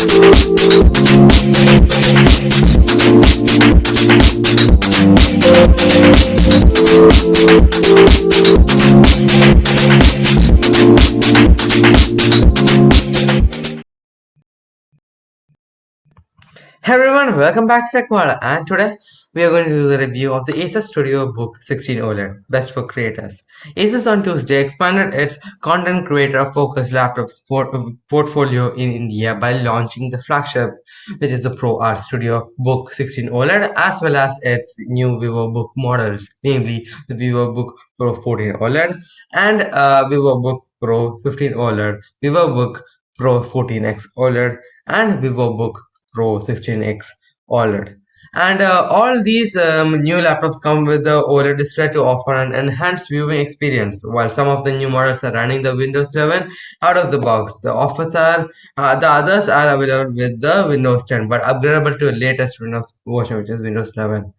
We'll be right back. Hey everyone, welcome back to TechWala and today we are going to do the review of the Asus Studio Book 16 OLED, best for creators. Asus on Tuesday expanded its content creator focused laptop port portfolio in India by launching the flagship which is the Pro Art Studio Book 16 OLED as well as its new VivoBook models, namely the VivoBook Pro 14 OLED and uh, VivoBook Pro 15 OLED, VivoBook Pro 14X OLED and VivoBook Pro 16X OLED. And uh, all these um, new laptops come with the OLED display to offer an enhanced viewing experience. While some of the new models are running the Windows 11 out of the box, the offers are uh, the others are available with the Windows 10, but upgradable to the latest Windows version, which is Windows 11.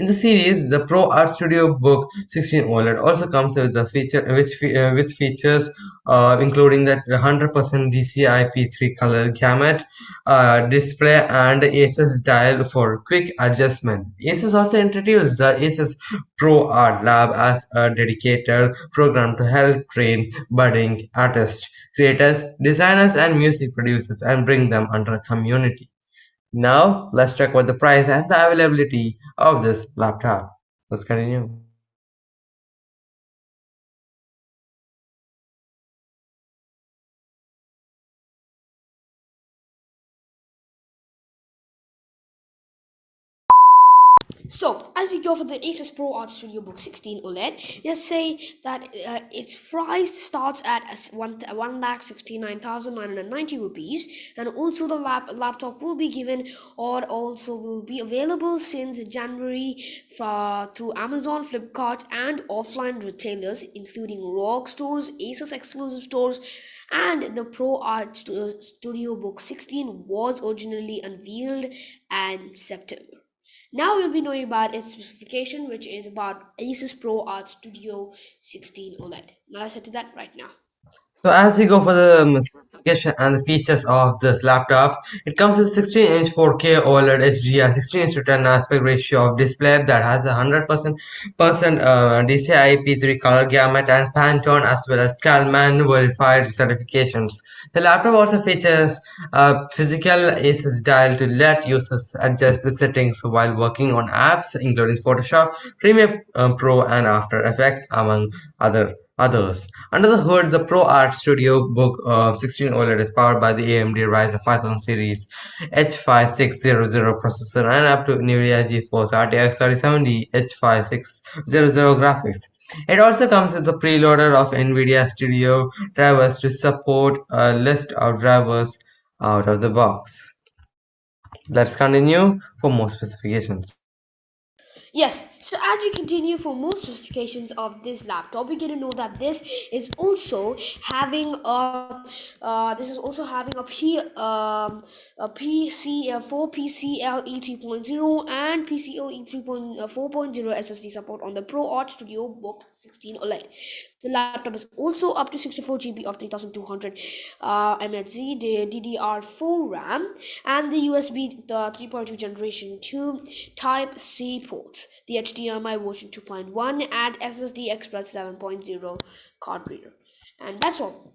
In the series, the Pro Art Studio Book 16 OLED also comes with the feature which uh, with features uh, including that 100% DCI-P3 color gamut uh, display and Asus dial for quick adjustment. Asus also introduced the Asus Pro Art Lab as a dedicated program to help train budding artists, creators, designers, and music producers and bring them under a community. Now let's check out the price and the availability of this laptop. Let's continue. So, as we go for the Asus Pro Art Studio Book 16 OLED, let's say that uh, its price starts at one one lakh sixty nine thousand nine hundred ninety rupees, and also the lap laptop will be given or also will be available since January through Amazon, Flipkart, and offline retailers including ROG stores, Asus exclusive stores, and the Pro Art Studio Book 16 was originally unveiled in September. Now we'll be knowing about its specification, which is about Asus Pro Art Studio 16 OLED. Now let's head to that right now. So as we go for the um, specification and the features of this laptop, it comes with 16-inch 4K OLED HDR 16-inch to 10 aspect ratio of display that has a 100% uh, DCI P3 color gamut and Pantone as well as Calman verified certifications. The laptop also features a physical Asus dial to let users adjust the settings while working on apps including Photoshop, Premiere uh, Pro and After Effects among other others. Under the hood, the Pro Art Studio Book uh, 16 OLED is powered by the AMD Ryzen 5000 series H5600 processor and up to NVIDIA GeForce RTX 3070 H5600 graphics. It also comes with the preloader of NVIDIA Studio drivers to support a list of drivers out of the box. Let's continue for more specifications. Yes, so as we continue for more specifications of this laptop, we get to know that this is also having a uh, this is also having a P um, a PCL 4 PCIe 3.0 and PCIe 3.4.0 SSD support on the Pro Art Studio Book 16 OLED. The laptop is also up to 64 GB of 3200 uh, MHz, the DDR4 RAM, and the USB the 3.2 generation 2 Type C ports, the HDMI version 2.1, and SSD Express 7.0 card reader. And that's all.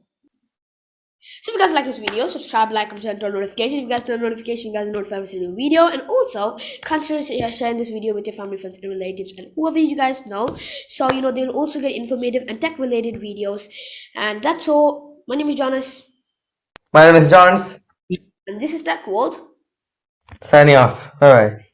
So if you guys like this video, subscribe, like, and turn on notifications. If you guys turn on notifications, you guys are notified when new video. And also, consider sharing this video with your family, friends, and relatives, and whoever you guys know. So, you know, they'll also get informative and tech-related videos. And that's all. My name is Jonas. My name is Jonas. And this is Tech World. Signing off. Bye-bye.